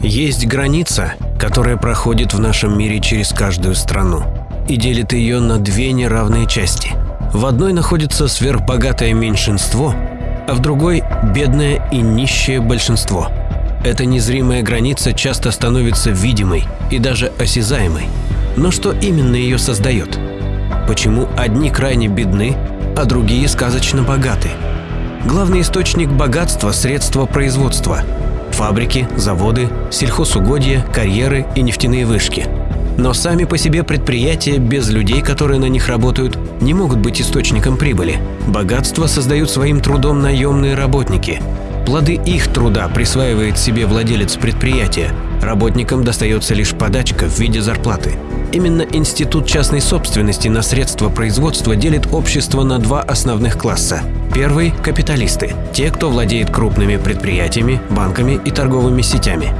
Есть граница, которая проходит в нашем мире через каждую страну и делит ее на две неравные части. В одной находится сверхбогатое меньшинство, а в другой – бедное и нищее большинство. Эта незримая граница часто становится видимой и даже осязаемой. Но что именно ее создает? Почему одни крайне бедны, а другие сказочно богаты? Главный источник богатства – средства производства – фабрики, заводы, сельхозугодья, карьеры и нефтяные вышки. Но сами по себе предприятия без людей, которые на них работают, не могут быть источником прибыли. Богатство создают своим трудом наемные работники. Плоды их труда присваивает себе владелец предприятия. Работникам достается лишь подачка в виде зарплаты. Именно институт частной собственности на средства производства делит общество на два основных класса. Первый – капиталисты – те, кто владеет крупными предприятиями, банками и торговыми сетями.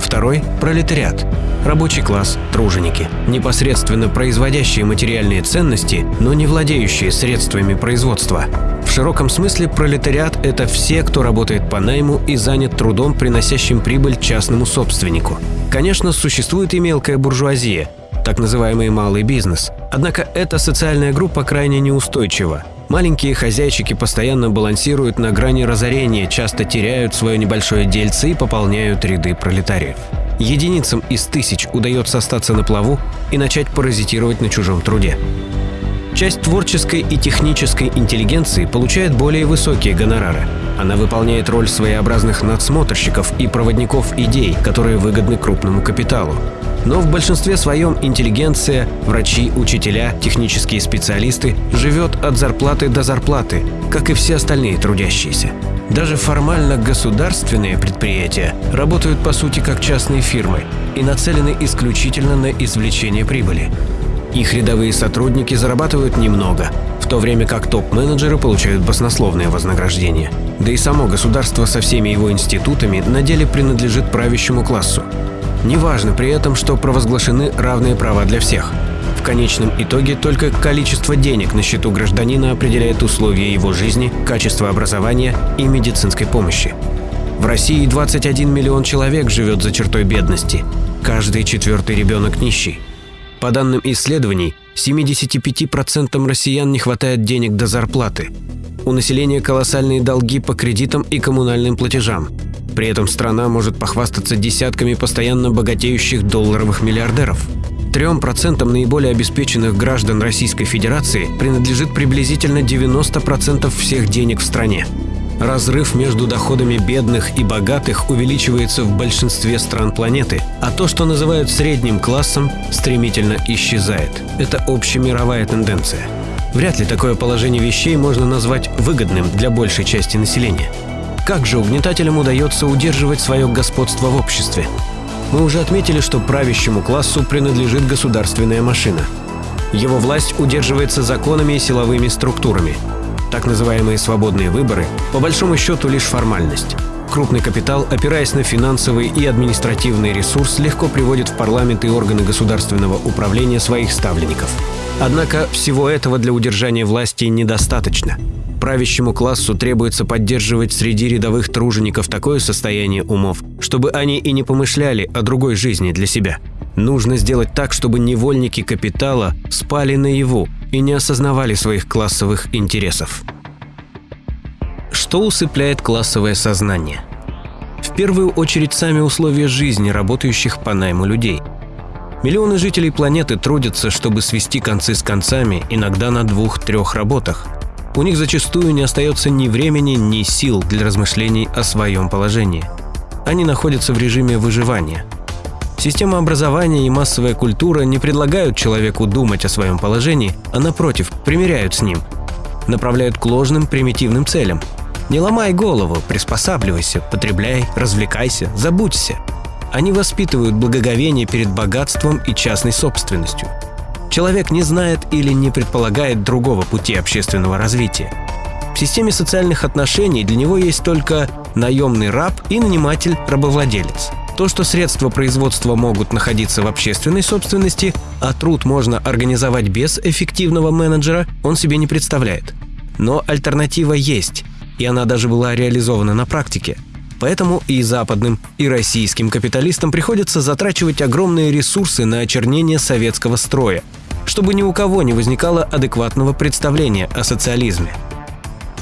Второй – пролетариат – рабочий класс, труженики, непосредственно производящие материальные ценности, но не владеющие средствами производства. В широком смысле пролетариат – это все, кто работает по найму и занят трудом, приносящим прибыль частному собственнику. Конечно, существует и мелкая буржуазия, так называемый малый бизнес. Однако эта социальная группа крайне неустойчива. Маленькие хозяйчики постоянно балансируют на грани разорения, часто теряют свое небольшое дельце и пополняют ряды пролетариев. Единицам из тысяч удается остаться на плаву и начать паразитировать на чужом труде. Часть творческой и технической интеллигенции получает более высокие гонорары. Она выполняет роль своеобразных надсмотрщиков и проводников идей, которые выгодны крупному капиталу. Но в большинстве своем интеллигенция, врачи, учителя, технические специалисты живет от зарплаты до зарплаты, как и все остальные трудящиеся. Даже формально государственные предприятия работают по сути как частные фирмы и нацелены исключительно на извлечение прибыли. Их рядовые сотрудники зарабатывают немного, в то время как топ-менеджеры получают баснословное вознаграждение. Да и само государство со всеми его институтами на деле принадлежит правящему классу. Неважно при этом, что провозглашены равные права для всех. В конечном итоге только количество денег на счету гражданина определяет условия его жизни, качество образования и медицинской помощи. В России 21 миллион человек живет за чертой бедности. Каждый четвертый ребенок нищий. По данным исследований, 75% россиян не хватает денег до зарплаты. У населения колоссальные долги по кредитам и коммунальным платежам. При этом страна может похвастаться десятками постоянно богатеющих долларовых миллиардеров. Трем процентам наиболее обеспеченных граждан Российской Федерации принадлежит приблизительно 90% всех денег в стране. Разрыв между доходами бедных и богатых увеличивается в большинстве стран планеты, а то, что называют средним классом, стремительно исчезает. Это общемировая тенденция. Вряд ли такое положение вещей можно назвать выгодным для большей части населения. Как же угнетателям удается удерживать свое господство в обществе? Мы уже отметили, что правящему классу принадлежит государственная машина. Его власть удерживается законами и силовыми структурами. Так называемые свободные выборы – по большому счету лишь формальность. Крупный капитал, опираясь на финансовый и административный ресурс, легко приводит в парламент и органы государственного управления своих ставленников. Однако всего этого для удержания власти недостаточно. Правящему классу требуется поддерживать среди рядовых тружеников такое состояние умов, чтобы они и не помышляли о другой жизни для себя. Нужно сделать так, чтобы невольники капитала спали наяву и не осознавали своих классовых интересов. Что усыпляет классовое сознание? В первую очередь сами условия жизни работающих по найму людей. Миллионы жителей планеты трудятся, чтобы свести концы с концами, иногда на двух-трех работах – у них зачастую не остается ни времени, ни сил для размышлений о своем положении. Они находятся в режиме выживания. Система образования и массовая культура не предлагают человеку думать о своем положении, а напротив, примиряют с ним. Направляют к ложным примитивным целям. Не ломай голову, приспосабливайся, потребляй, развлекайся, забудься. Они воспитывают благоговение перед богатством и частной собственностью – Человек не знает или не предполагает другого пути общественного развития. В системе социальных отношений для него есть только наемный раб и наниматель-рабовладелец. То, что средства производства могут находиться в общественной собственности, а труд можно организовать без эффективного менеджера, он себе не представляет. Но альтернатива есть, и она даже была реализована на практике. Поэтому и западным, и российским капиталистам приходится затрачивать огромные ресурсы на очернение советского строя, чтобы ни у кого не возникало адекватного представления о социализме.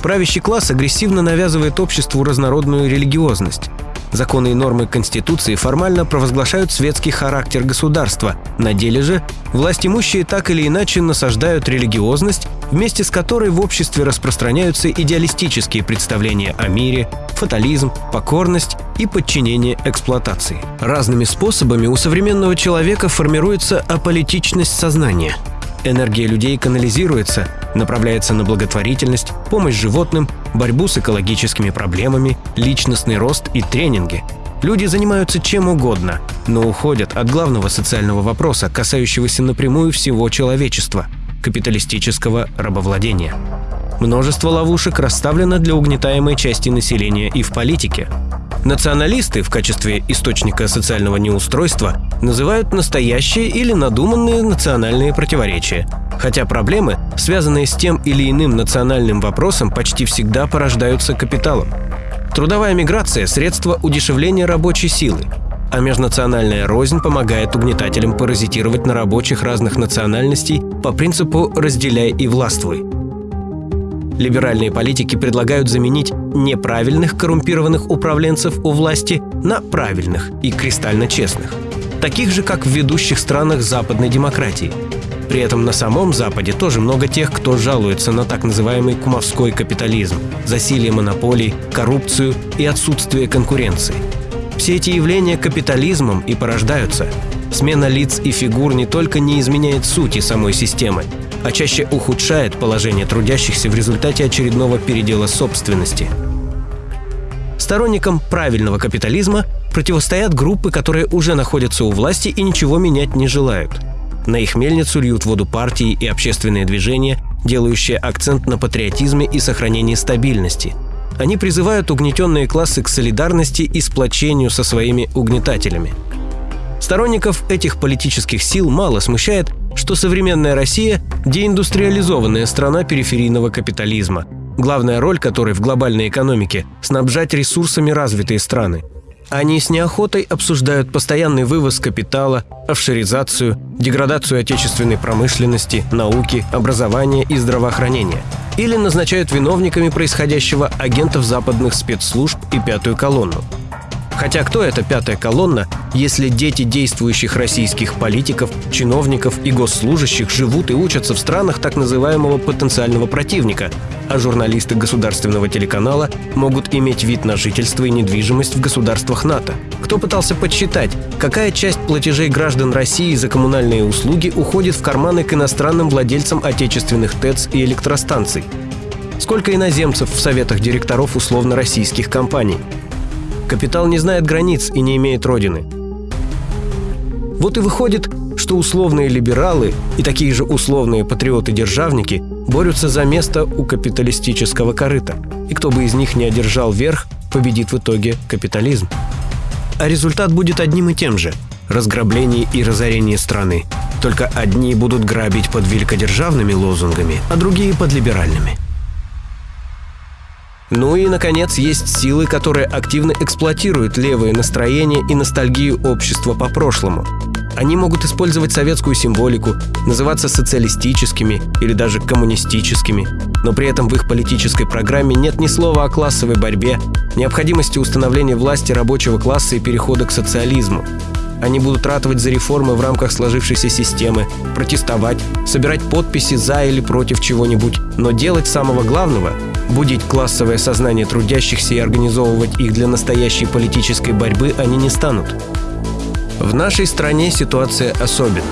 Правящий класс агрессивно навязывает обществу разнородную религиозность. Законы и нормы Конституции формально провозглашают светский характер государства. На деле же власть имущие так или иначе насаждают религиозность, вместе с которой в обществе распространяются идеалистические представления о мире, фатализм, покорность и подчинение эксплуатации. Разными способами у современного человека формируется аполитичность сознания – Энергия людей канализируется, направляется на благотворительность, помощь животным, борьбу с экологическими проблемами, личностный рост и тренинги. Люди занимаются чем угодно, но уходят от главного социального вопроса, касающегося напрямую всего человечества – капиталистического рабовладения. Множество ловушек расставлено для угнетаемой части населения и в политике. Националисты в качестве источника социального неустройства называют настоящие или надуманные национальные противоречия. Хотя проблемы, связанные с тем или иным национальным вопросом, почти всегда порождаются капиталом. Трудовая миграция – средство удешевления рабочей силы, а межнациональная рознь помогает угнетателям паразитировать на рабочих разных национальностей по принципу «разделяй и властвуй». Либеральные политики предлагают заменить неправильных коррумпированных управленцев у власти на правильных и кристально честных, таких же, как в ведущих странах западной демократии. При этом на самом Западе тоже много тех, кто жалуется на так называемый кумовской капитализм, засилие монополий, коррупцию и отсутствие конкуренции. Все эти явления капитализмом и порождаются. Смена лиц и фигур не только не изменяет сути самой системы, а чаще ухудшает положение трудящихся в результате очередного передела собственности. Сторонникам правильного капитализма противостоят группы, которые уже находятся у власти и ничего менять не желают. На их мельницу льют воду партии и общественные движения, делающие акцент на патриотизме и сохранении стабильности. Они призывают угнетенные классы к солидарности и сплочению со своими угнетателями. Сторонников этих политических сил мало смущает, что современная Россия – деиндустриализованная страна периферийного капитализма, главная роль которой в глобальной экономике – снабжать ресурсами развитые страны. Они с неохотой обсуждают постоянный вывоз капитала, офшоризацию, деградацию отечественной промышленности, науки, образования и здравоохранения. Или назначают виновниками происходящего агентов западных спецслужб и пятую колонну – Хотя кто эта пятая колонна, если дети действующих российских политиков, чиновников и госслужащих живут и учатся в странах так называемого потенциального противника, а журналисты государственного телеканала могут иметь вид на жительство и недвижимость в государствах НАТО? Кто пытался подсчитать, какая часть платежей граждан России за коммунальные услуги уходит в карманы к иностранным владельцам отечественных ТЭЦ и электростанций? Сколько иноземцев в советах директоров условно-российских компаний? Капитал не знает границ и не имеет родины. Вот и выходит, что условные либералы и такие же условные патриоты-державники борются за место у капиталистического корыта. И кто бы из них не одержал верх, победит в итоге капитализм. А результат будет одним и тем же – разграбление и разорение страны. Только одни будут грабить под великодержавными лозунгами, а другие под либеральными – ну и, наконец, есть силы, которые активно эксплуатируют левые настроения и ностальгию общества по прошлому. Они могут использовать советскую символику, называться социалистическими или даже коммунистическими, но при этом в их политической программе нет ни слова о классовой борьбе, необходимости установления власти рабочего класса и перехода к социализму. Они будут ратовать за реформы в рамках сложившейся системы, протестовать, собирать подписи за или против чего-нибудь, но делать самого главного Будить классовое сознание трудящихся и организовывать их для настоящей политической борьбы они не станут. В нашей стране ситуация особенная.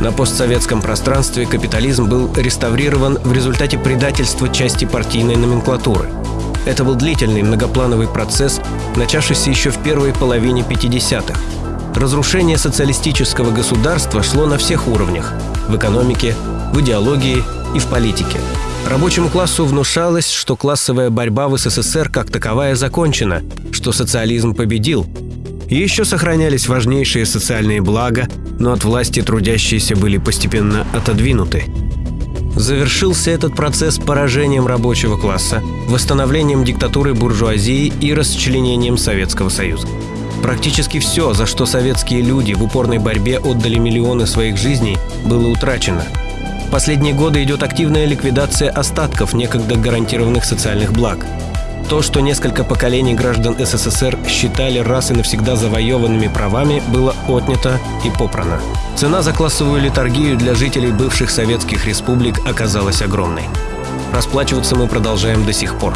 На постсоветском пространстве капитализм был реставрирован в результате предательства части партийной номенклатуры. Это был длительный многоплановый процесс, начавшийся еще в первой половине 50-х. Разрушение социалистического государства шло на всех уровнях – в экономике, в идеологии и в политике – Рабочему классу внушалось, что классовая борьба в СССР как таковая закончена, что социализм победил. Еще сохранялись важнейшие социальные блага, но от власти трудящиеся были постепенно отодвинуты. Завершился этот процесс поражением рабочего класса, восстановлением диктатуры буржуазии и расчленением Советского Союза. Практически все, за что советские люди в упорной борьбе отдали миллионы своих жизней, было утрачено. В последние годы идет активная ликвидация остатков некогда гарантированных социальных благ. То, что несколько поколений граждан СССР считали раз и навсегда завоеванными правами, было отнято и попрано. Цена за классовую литургию для жителей бывших советских республик оказалась огромной. Расплачиваться мы продолжаем до сих пор.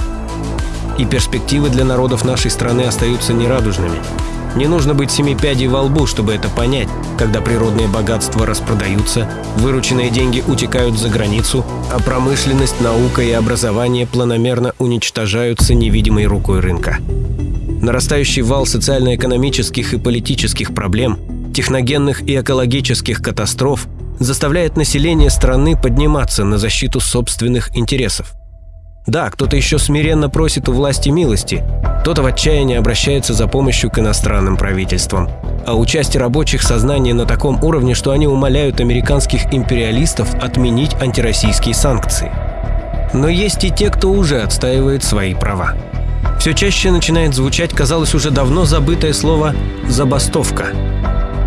И перспективы для народов нашей страны остаются нерадужными. Не нужно быть семи пядей во лбу, чтобы это понять, когда природные богатства распродаются, вырученные деньги утекают за границу, а промышленность, наука и образование планомерно уничтожаются невидимой рукой рынка. Нарастающий вал социально-экономических и политических проблем, техногенных и экологических катастроф заставляет население страны подниматься на защиту собственных интересов. Да, кто-то еще смиренно просит у власти милости, кто-то в отчаянии обращается за помощью к иностранным правительствам. А у части рабочих сознание на таком уровне, что они умоляют американских империалистов отменить антироссийские санкции. Но есть и те, кто уже отстаивает свои права. Все чаще начинает звучать, казалось, уже давно забытое слово «забастовка».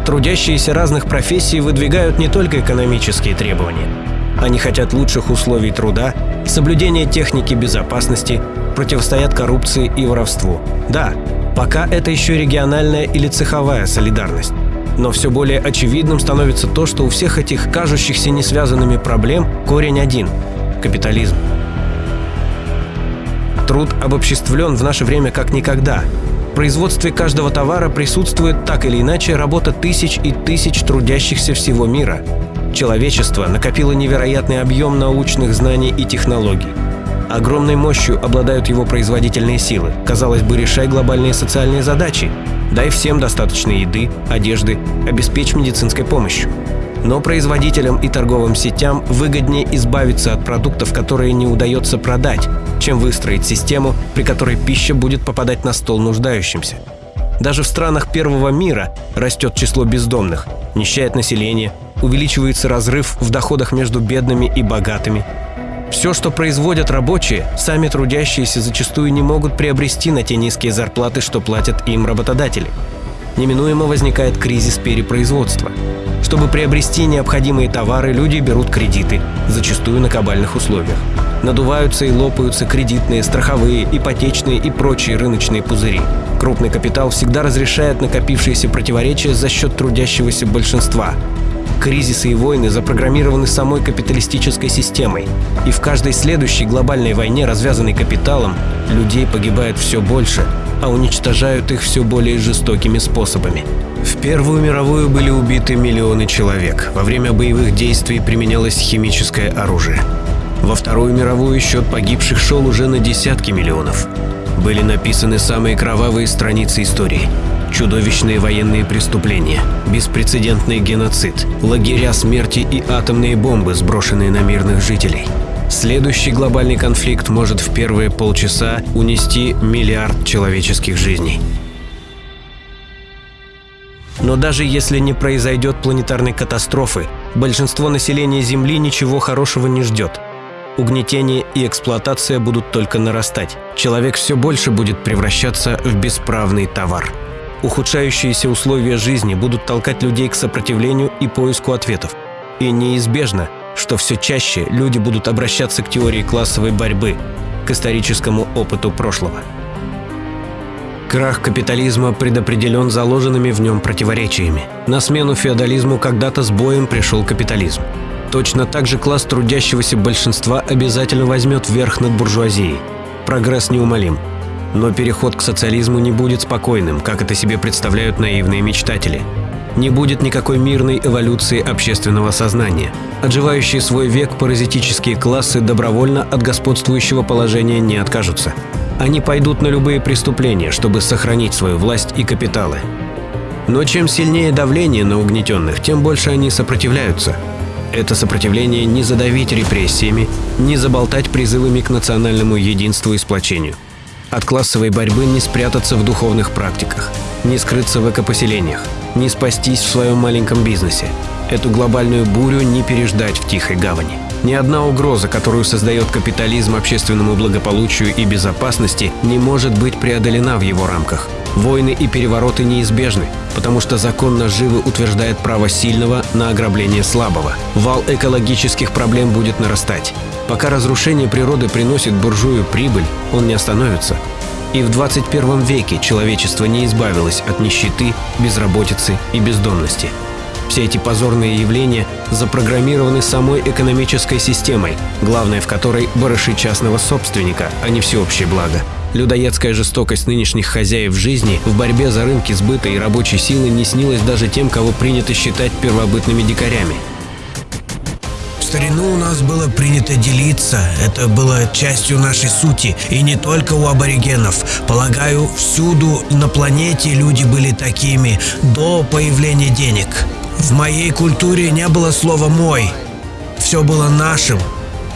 Трудящиеся разных профессий выдвигают не только экономические требования. Они хотят лучших условий труда, соблюдения техники безопасности, противостоят коррупции и воровству. Да, пока это еще региональная или цеховая солидарность. Но все более очевидным становится то, что у всех этих кажущихся несвязанными проблем корень один – капитализм. Труд обобществлен в наше время как никогда. В производстве каждого товара присутствует так или иначе работа тысяч и тысяч трудящихся всего мира. Человечество накопило невероятный объем научных знаний и технологий. Огромной мощью обладают его производительные силы. Казалось бы, решай глобальные социальные задачи. Дай всем достаточно еды, одежды, обеспечь медицинской помощью. Но производителям и торговым сетям выгоднее избавиться от продуктов, которые не удается продать, чем выстроить систему, при которой пища будет попадать на стол нуждающимся. Даже в странах первого мира растет число бездомных, нищает население, увеличивается разрыв в доходах между бедными и богатыми, все, что производят рабочие, сами трудящиеся зачастую не могут приобрести на те низкие зарплаты, что платят им работодатели. Неминуемо возникает кризис перепроизводства. Чтобы приобрести необходимые товары, люди берут кредиты, зачастую на кабальных условиях. Надуваются и лопаются кредитные, страховые, ипотечные и прочие рыночные пузыри. Крупный капитал всегда разрешает накопившиеся противоречия за счет трудящегося большинства, Кризисы и войны запрограммированы самой капиталистической системой, и в каждой следующей глобальной войне, развязанной капиталом, людей погибает все больше, а уничтожают их все более жестокими способами. В Первую мировую были убиты миллионы человек. Во время боевых действий применялось химическое оружие. Во Вторую мировую счет погибших шел уже на десятки миллионов. Были написаны самые кровавые страницы истории – чудовищные военные преступления, беспрецедентный геноцид, лагеря смерти и атомные бомбы, сброшенные на мирных жителей. Следующий глобальный конфликт может в первые полчаса унести миллиард человеческих жизней. Но даже если не произойдет планетарной катастрофы, большинство населения Земли ничего хорошего не ждет. Угнетение и эксплуатация будут только нарастать. Человек все больше будет превращаться в бесправный товар. Ухудшающиеся условия жизни будут толкать людей к сопротивлению и поиску ответов. И неизбежно, что все чаще люди будут обращаться к теории классовой борьбы, к историческому опыту прошлого. Крах капитализма предопределен заложенными в нем противоречиями. На смену феодализму когда-то с боем пришел капитализм. Точно так же класс трудящегося большинства обязательно возьмет верх над буржуазией. Прогресс неумолим. Но переход к социализму не будет спокойным, как это себе представляют наивные мечтатели. Не будет никакой мирной эволюции общественного сознания. Отживающие свой век паразитические классы добровольно от господствующего положения не откажутся. Они пойдут на любые преступления, чтобы сохранить свою власть и капиталы. Но чем сильнее давление на угнетенных, тем больше они сопротивляются. Это сопротивление не задавить репрессиями, не заболтать призывами к национальному единству и сплочению. От классовой борьбы не спрятаться в духовных практиках, не скрыться в экопоселениях, не спастись в своем маленьком бизнесе. Эту глобальную бурю не переждать в тихой гавани. Ни одна угроза, которую создает капитализм общественному благополучию и безопасности, не может быть преодолена в его рамках. Войны и перевороты неизбежны, потому что закон наживы утверждает право сильного на ограбление слабого. Вал экологических проблем будет нарастать. Пока разрушение природы приносит буржую прибыль, он не остановится. И в 21 веке человечество не избавилось от нищеты, безработицы и бездомности. Все эти позорные явления запрограммированы самой экономической системой, главное в которой – барыши частного собственника, а не всеобщее благо. Людоедская жестокость нынешних хозяев жизни в борьбе за рынки сбыта и рабочей силы не снилась даже тем, кого принято считать первобытными дикарями. Старину у нас было принято делиться, это было частью нашей сути, и не только у аборигенов. Полагаю, всюду на планете люди были такими до появления денег. В моей культуре не было слова «мой». Все было нашим,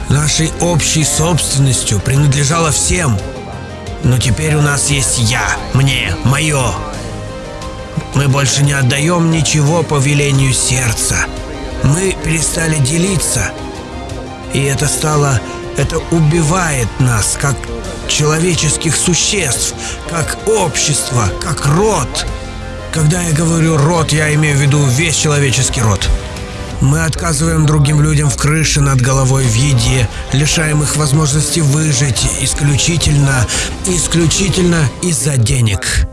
нашей общей собственностью, принадлежало всем – но теперь у нас есть я, мне, мое. Мы больше не отдаем ничего по велению сердца. Мы перестали делиться. И это стало... Это убивает нас, как человеческих существ, как общество, как род. Когда я говорю «род», я имею в виду весь человеческий род. Мы отказываем другим людям в крыше над головой в еде, лишаем их возможности выжить исключительно, исключительно из-за денег.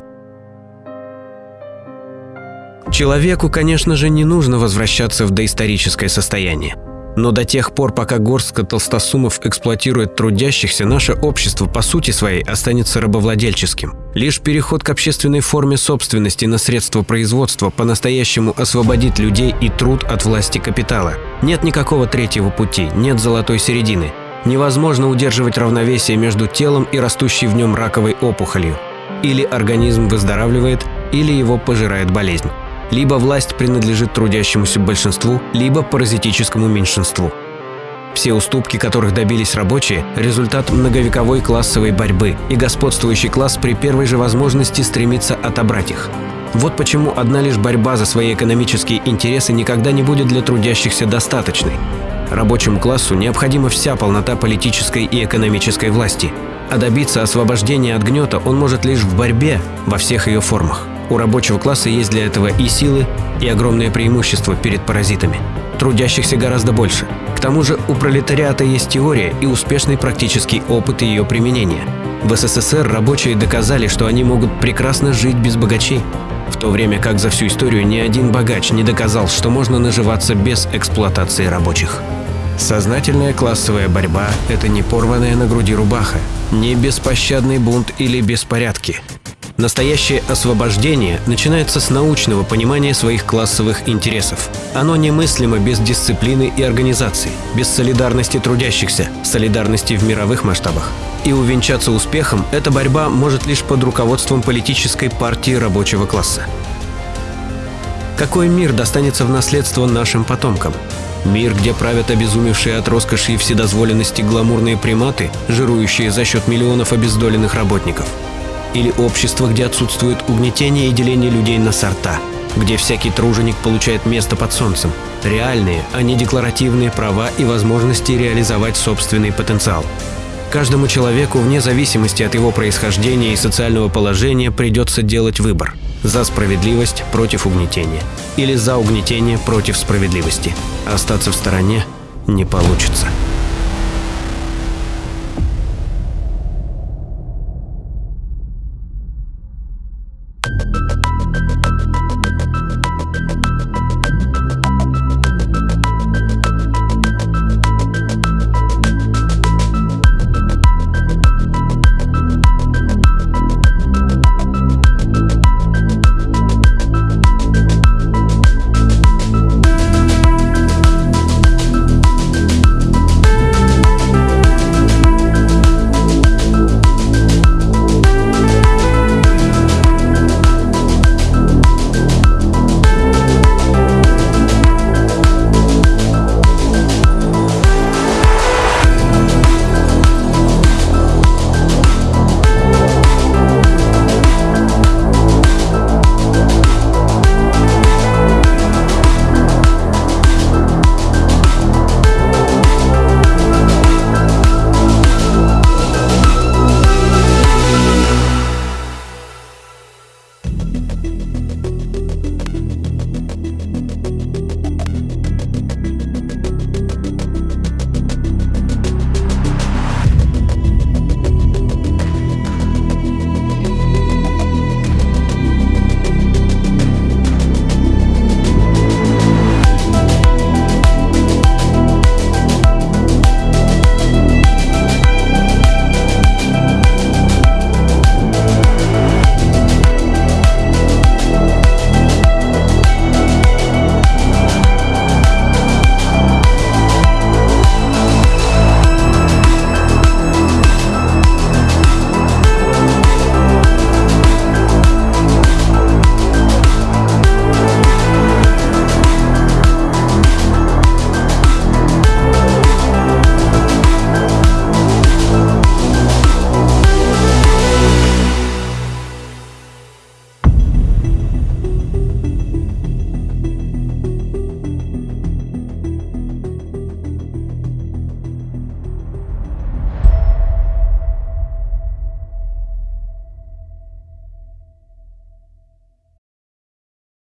Человеку, конечно же, не нужно возвращаться в доисторическое состояние. Но до тех пор, пока горстка толстосумов эксплуатирует трудящихся, наше общество по сути своей останется рабовладельческим. Лишь переход к общественной форме собственности на средства производства по-настоящему освободит людей и труд от власти капитала. Нет никакого третьего пути, нет золотой середины. Невозможно удерживать равновесие между телом и растущей в нем раковой опухолью. Или организм выздоравливает, или его пожирает болезнь. Либо власть принадлежит трудящемуся большинству, либо паразитическому меньшинству. Все уступки, которых добились рабочие – результат многовековой классовой борьбы, и господствующий класс при первой же возможности стремится отобрать их. Вот почему одна лишь борьба за свои экономические интересы никогда не будет для трудящихся достаточной. Рабочему классу необходима вся полнота политической и экономической власти, а добиться освобождения от гнета он может лишь в борьбе во всех ее формах. У рабочего класса есть для этого и силы, и огромное преимущество перед паразитами. Трудящихся гораздо больше. К тому же у пролетариата есть теория и успешный практический опыт ее применения. В СССР рабочие доказали, что они могут прекрасно жить без богачей, в то время как за всю историю ни один богач не доказал, что можно наживаться без эксплуатации рабочих. Сознательная классовая борьба – это не порванная на груди рубаха, не беспощадный бунт или беспорядки – Настоящее освобождение начинается с научного понимания своих классовых интересов. Оно немыслимо без дисциплины и организации, без солидарности трудящихся, солидарности в мировых масштабах. И увенчаться успехом эта борьба может лишь под руководством политической партии рабочего класса. Какой мир достанется в наследство нашим потомкам? Мир, где правят обезумевшие от роскоши и вседозволенности гламурные приматы, жирующие за счет миллионов обездоленных работников – или общество, где отсутствует угнетение и деление людей на сорта, где всякий труженик получает место под солнцем, реальные, а не декларативные права и возможности реализовать собственный потенциал. Каждому человеку, вне зависимости от его происхождения и социального положения, придется делать выбор – за справедливость против угнетения или за угнетение против справедливости. Остаться в стороне не получится.